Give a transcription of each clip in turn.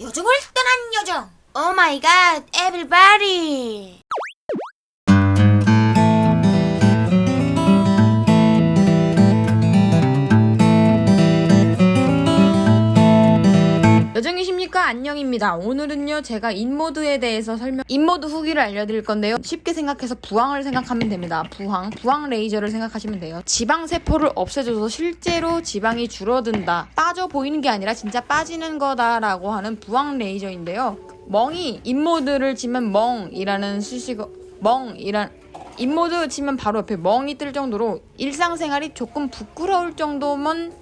요정을 떠난 요정. Oh my god, everybody. 안녕입니다. 오늘은요, 제가 인모드에 대해서 설명, 인모드 후기를 알려드릴 건데요. 쉽게 생각해서 부항을 생각하면 됩니다. 부항, 부항 레이저를 생각하시면 돼요. 지방세포를 없애줘서 실제로 지방이 줄어든다. 빠져 보이는 게 아니라 진짜 빠지는 거다라고 하는 부항 레이저인데요. 멍이 인모드를 치면 멍이라는 수식어, 멍이란, 인모드 치면 바로 옆에 멍이 뜰 정도로 일상생활이 조금 부끄러울 정도만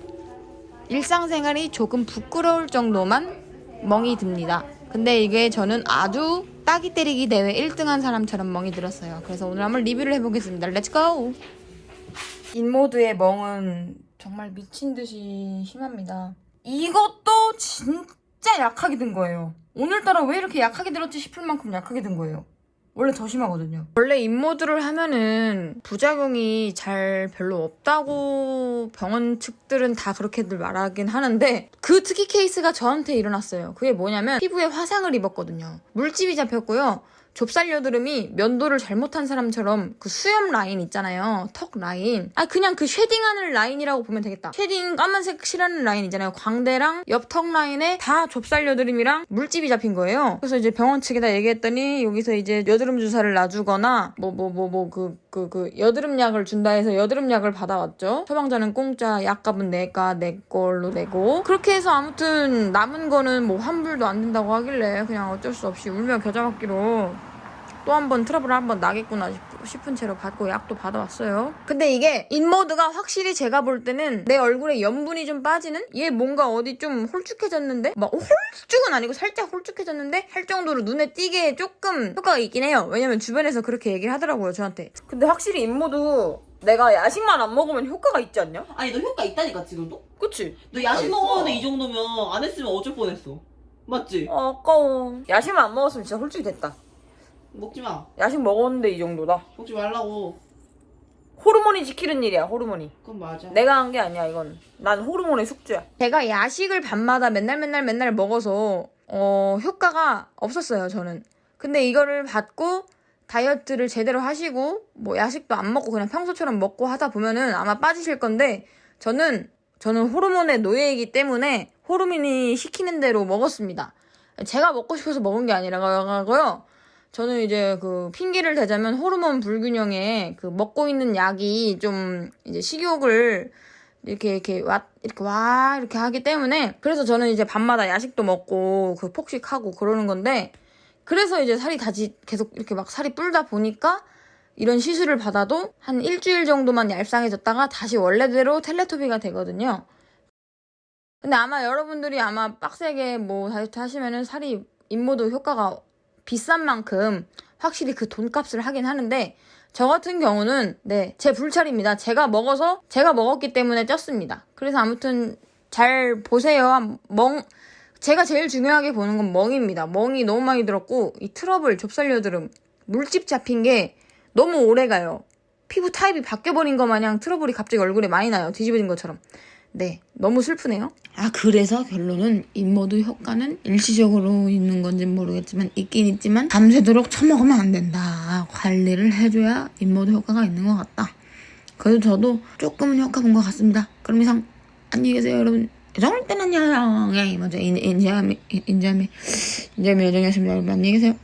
일상생활이 조금 부끄러울 정도만 멍이 듭니다. 근데 이게 저는 아주 따귀 때리기 대회 1등한 사람처럼 멍이 들었어요. 그래서 오늘 한번 리뷰를 해보겠습니다. Let's go! 인모드의 멍은 정말 미친 듯이 심합니다. 이것도 진짜 약하게 든 거예요. 오늘따라 왜 이렇게 약하게 들었지 싶을 만큼 약하게 든 거예요. 원래 더 심하거든요. 원래 인모드를 하면은 부작용이 잘 별로 없다고 병원 측들은 다 그렇게들 말하긴 하는데 그 특이 케이스가 저한테 일어났어요. 그게 뭐냐면 피부에 화상을 입었거든요. 물집이 잡혔고요. 좁쌀 여드름이 면도를 잘못한 사람처럼 그 수염 라인 있잖아요. 턱 라인. 아 그냥 그 shading하는 라인이라고 보면 되겠다. shading 까만색 칠하는 라인 있잖아요. 광대랑 옆턱 라인에 다 좁쌀 여드름이랑 물집이 잡힌 거예요. 그래서 이제 병원 측에다 얘기했더니 여기서 이제 여드름 주사를 놔주거나 뭐 뭐 뭐 뭐 그 그 그 여드름 약을 준다 해서 여드름 약을 받아왔죠. 처방전은 공짜, 약값은 내가 내 걸로 내고 그렇게 해서 아무튼 남은 거는 뭐 환불도 안 된다고 하길래 그냥 어쩔 수 없이 울며 겨자 먹기로 또 한 번 트러블 한 번 나겠구나 싶- 싶은 채로 받고 약도 받아왔어요. 근데 이게 인모드가 확실히 제가 볼 때는 내 얼굴에 염분이 좀 빠지는? 얘 뭔가 어디 좀 홀쭉해졌는데? 막 홀쭉은 아니고 살짝 홀쭉해졌는데? 할 정도로 눈에 띄게 조금 효과가 있긴 해요. 왜냐면 주변에서 그렇게 얘기를 하더라고요, 저한테. 근데 확실히 인모드 내가 야식만 안 먹으면 효과가 있지 않냐? 아니 너 효과 있다니까 지금도? 그치? 너 야식. 먹었는데 이 정도면 안 했으면 어쩔 뻔했어 맞지? 어, 아까워. 야식만 안 먹었으면 진짜 홀쭉이 됐다. 먹지 마. 야식 먹었는데 이 정도다. 먹지 말라고. 호르몬이 지키는 일이야, 호르몬이. 그건 맞아. 내가 한 게 아니야 이건. 난 호르몬의 숙주야. 제가 야식을 밤마다 맨날 맨날 맨날 먹어서 어 효과가 없었어요 저는. 근데 이거를 받고 다이어트를 제대로 하시고 뭐 야식도 안 먹고 그냥 평소처럼 먹고 하다 보면은 아마 빠지실 건데 저는 저는 호르몬의 노예이기 때문에 호르몬이 시키는 대로 먹었습니다. 제가 먹고 싶어서 먹은 게 아니라고요 저는 이제 그 핑계를 대자면 호르몬 불균형에 그 먹고 있는 약이 좀 이제 식욕을 이렇게 이렇게 와 이렇게 와 이렇게 하기 때문에 그래서 저는 이제 밤마다 야식도 먹고 그 폭식하고 그러는 건데 그래서 이제 살이 다시 계속 이렇게 막 살이 불다 보니까 이런 시술을 받아도 한 일주일 정도만 얄쌍해졌다가 다시 원래대로 텔레토비가 되거든요. 근데 아마 여러분들이 아마 빡세게 뭐 다이어트 하시면은 살이 인모도 효과가 비싼 만큼 확실히 그 돈값을 하긴 하는데 저 같은 경우는 네 제 불찰입니다. 제가 먹어서 제가 먹었기 때문에 쪘습니다. 그래서 아무튼 잘 보세요. 멍 제가 제일 중요하게 보는 건 멍입니다. 멍이 너무 많이 들었고 이 트러블 좁쌀여드름 물집 잡힌 게 너무 오래 가요. 피부 타입이 바뀌어버린 것 마냥 트러블이 갑자기 얼굴에 많이 나요. 뒤집어진 것처럼. 네, 너무 슬프네요. 아, 그래서 결론은 인모드 효과는 일시적으로 있는 건지 모르겠지만 있긴 있지만 밤새도록 처먹으면 안 된다. 관리를 해줘야 인모드 효과가 있는 것 같다. 그래도 저도 조금은 효과 본 것 같습니다. 그럼 이상 안녕히 계세요, 여러분. 정을 때는 영예 먼저 인자미 인자미 인자미 여정이었습니다. 여러분 안녕히 계세요.